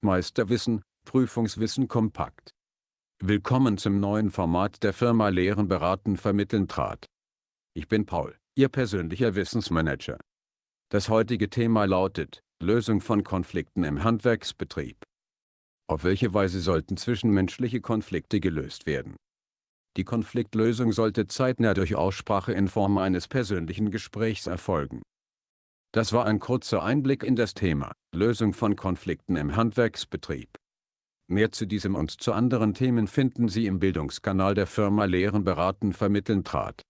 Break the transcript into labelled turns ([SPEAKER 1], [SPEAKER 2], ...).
[SPEAKER 1] Meisterwissen, Prüfungswissen kompakt. Willkommen zum neuen Format der Firma Lehren beraten vermitteln trat. Ich bin Paul, Ihr persönlicher Wissensmanager. Das heutige Thema lautet, Lösung von Konflikten im Handwerksbetrieb. Auf welche Weise sollten zwischenmenschliche Konflikte gelöst werden? Die Konfliktlösung sollte zeitnah durch Aussprache in Form eines persönlichen Gesprächs erfolgen. Das war ein kurzer Einblick in das Thema, Lösung von Konflikten im Handwerksbetrieb. Mehr zu diesem und zu anderen Themen finden Sie im Bildungskanal der Firma Lehren beraten vermitteln trat.